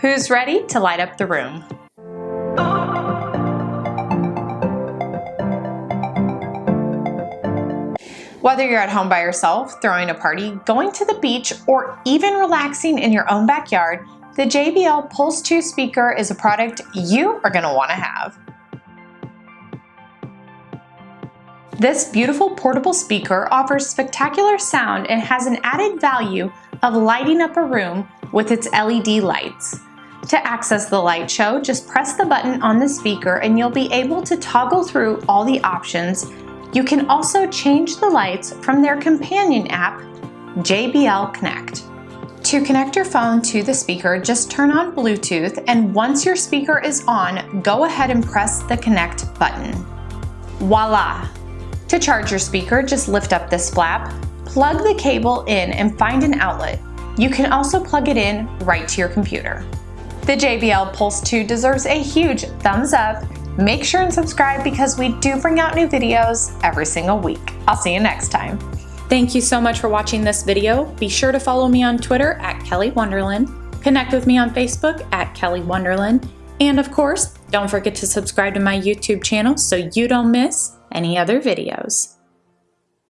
Who's ready to light up the room? Whether you're at home by yourself, throwing a party, going to the beach, or even relaxing in your own backyard, the JBL Pulse 2 speaker is a product you are going to want to have. This beautiful portable speaker offers spectacular sound and has an added value of lighting up a room with its LED lights. To access the light show, just press the button on the speaker and you'll be able to toggle through all the options you can also change the lights from their companion app, JBL Connect. To connect your phone to the speaker, just turn on Bluetooth and once your speaker is on, go ahead and press the connect button. Voila! To charge your speaker, just lift up this flap, plug the cable in and find an outlet. You can also plug it in right to your computer. The JBL Pulse 2 deserves a huge thumbs up Make sure and subscribe because we do bring out new videos every single week. I'll see you next time. Thank you so much for watching this video. Be sure to follow me on Twitter at Kelly Wonderland, connect with me on Facebook at Kelly Wonderland, and of course, don't forget to subscribe to my YouTube channel so you don't miss any other videos.